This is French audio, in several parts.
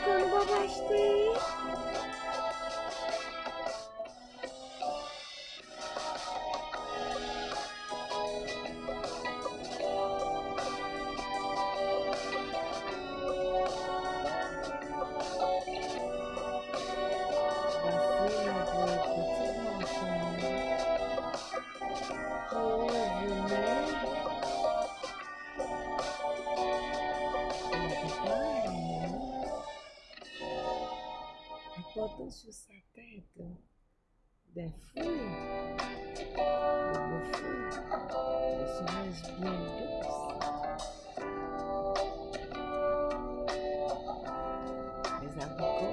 Unicorn baba işte. Afrique, des fruits, des beaux fruits, des cerises bien douces, des abricots.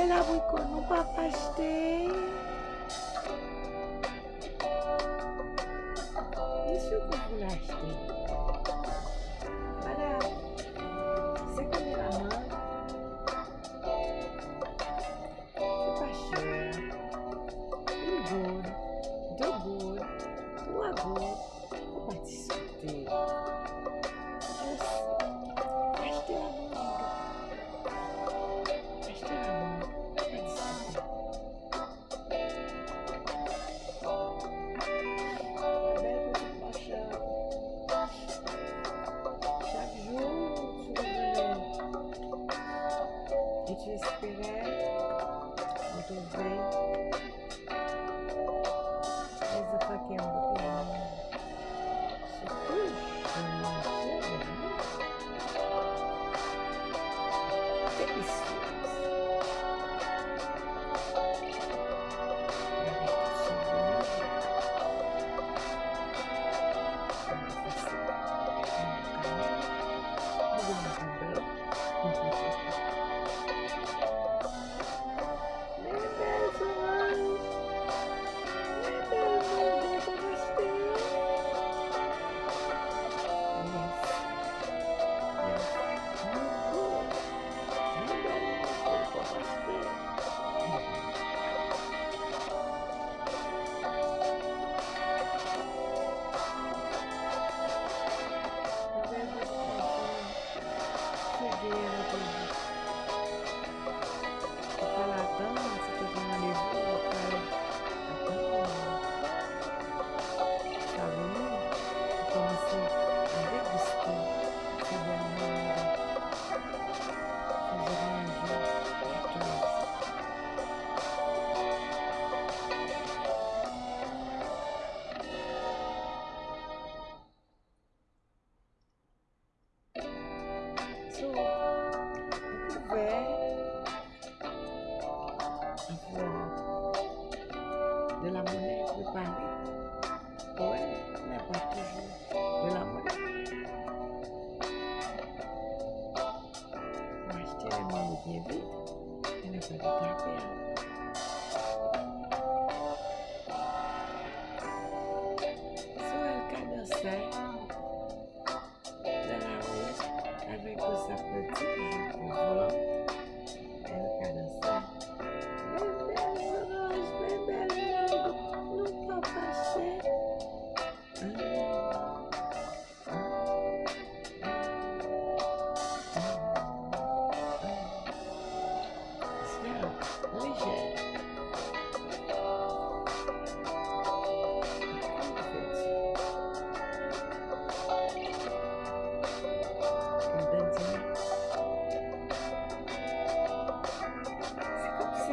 bel abrikot papa pa pachete. Bien sûr kon pou l'achete. Madame, pa Did you see that? along with Yivy, and everybody got me out.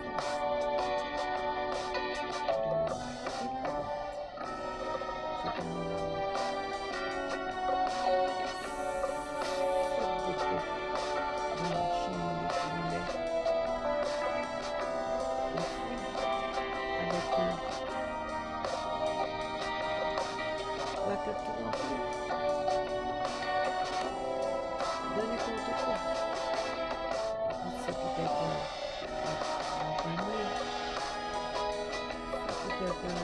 Thank you. Une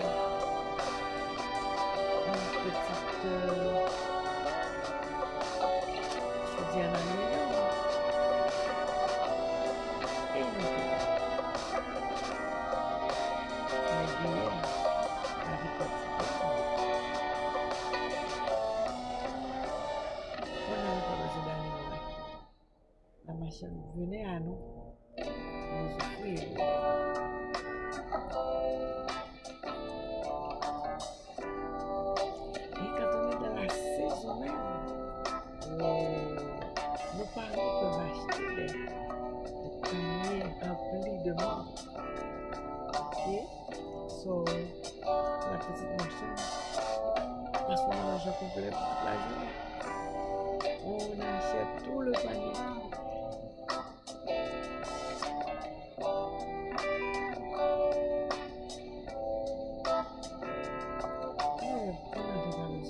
petite... Euh, je. Et une billets. Les besoin d'aller loin. La machine à nous. Nous. So, la petite machine passe son argent complet pour la journée. On achète tout le panier. On n'a pas besoin de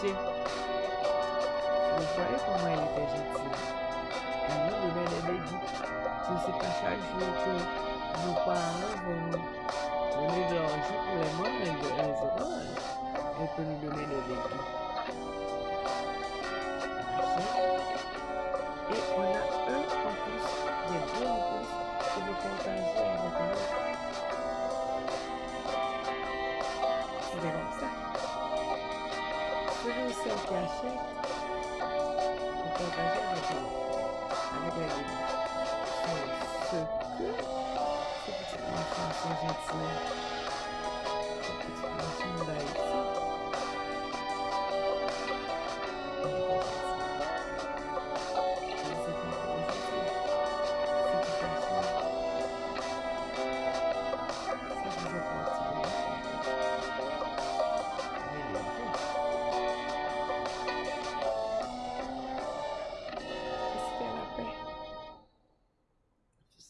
manger. Vous voyez comment elle était gentille. Elle nous donnait des déguis. Ce n'est pas chaque jour que nos parents vont nous donner de l'argent pour les manger et les oranges. Elle peut nous donner des déguis. Et on a un en plus, des deux en plus, que vous partagez avec autre. C'est comme ça. Celui ou celle qui achète avec avec. C'est ce que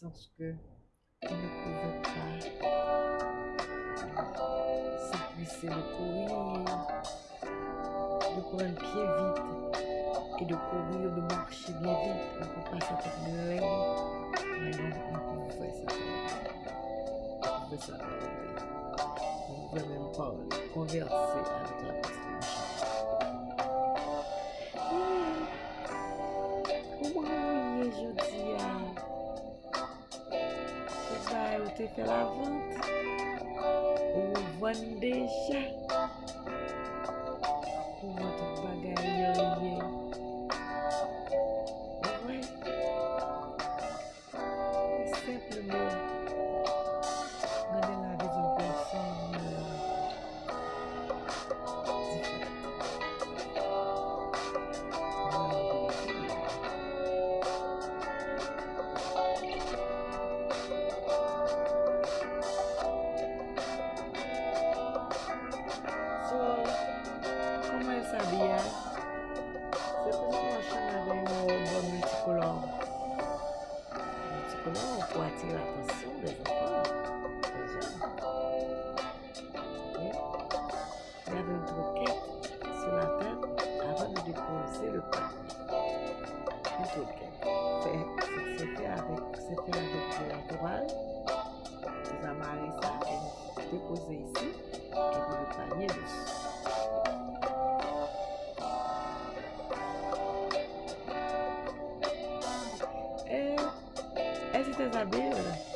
Sens que on ne pouvait pas s'épuiser de courir, de prendre pied vite et de courir, de marcher bien vite. On ne peut pas s'attendre de Mais non, on pouvait s'attendre. On pouvait s'attendre. On pouvait même parler, converser avec la petite se fè la vant, ou vwande chè. Multicolore pour attirer l'attention des enfants, des jeunes. Ok? Il y avait une troquette sur la tête avant de déposer le panier. Une troquette. Fait- C'est fait avec, fait avec de la toile. Vous amarrez ça et vous déposez ici. Et puis le panier dessus. Elles